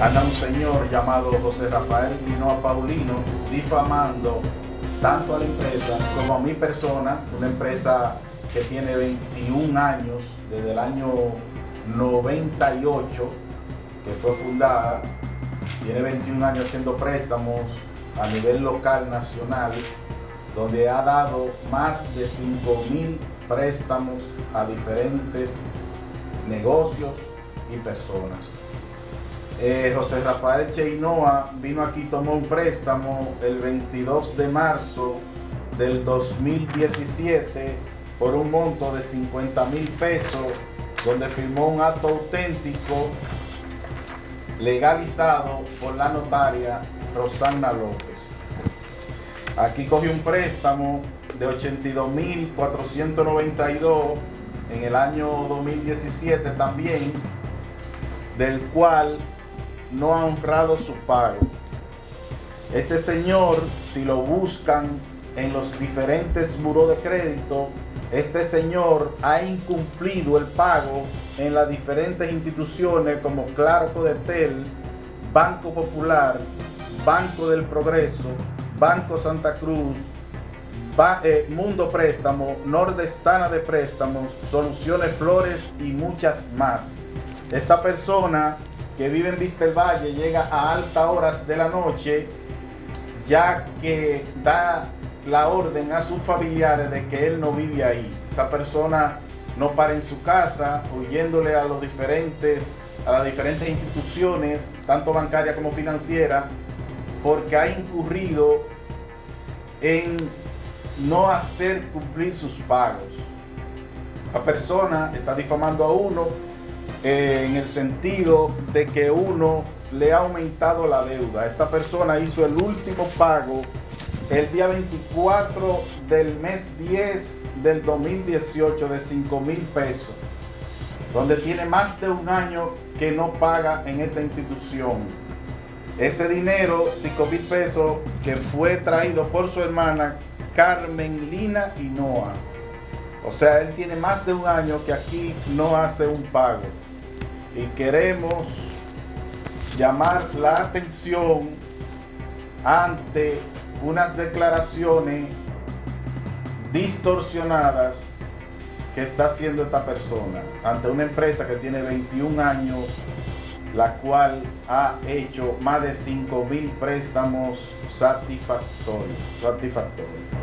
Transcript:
anda un señor llamado José Rafael Linoa Paulino difamando tanto a la empresa como a mi persona, una empresa que tiene 21 años, desde el año 98 que fue fundada, tiene 21 años haciendo préstamos a nivel local, nacional, donde ha dado más de 5 mil préstamos a diferentes negocios y personas. Eh, José Rafael Cheinoa vino aquí, tomó un préstamo el 22 de marzo del 2017 por un monto de 50 mil pesos, donde firmó un acto auténtico legalizado por la notaria Rosana López. Aquí cogió un préstamo de 82.492 en el año 2017 también, del cual no ha honrado su pago. Este señor, si lo buscan en los diferentes buros de crédito, este señor ha incumplido el pago en las diferentes instituciones como Claro Codetel, Banco Popular, Banco del Progreso, Banco Santa Cruz, eh, Mundo Préstamo, Nordestana de Préstamos, Soluciones Flores y muchas más. Esta persona que vive en Vista del Valle llega a altas horas de la noche ya que da la orden a sus familiares de que él no vive ahí. Esa persona no para en su casa, huyéndole a los diferentes, a las diferentes instituciones, tanto bancarias como financieras, porque ha incurrido en no hacer cumplir sus pagos. La persona está difamando a uno en el sentido de que uno le ha aumentado la deuda. Esta persona hizo el último pago el día 24 del mes 10 del 2018 de 5 mil pesos, donde tiene más de un año que no paga en esta institución. Ese dinero, 5 mil pesos, que fue traído por su hermana Carmen Lina Hinoa. O sea, él tiene más de un año que aquí no hace un pago. Y queremos llamar la atención ante unas declaraciones distorsionadas que está haciendo esta persona ante una empresa que tiene 21 años, la cual ha hecho más de 5 mil préstamos satisfactorios. satisfactorios.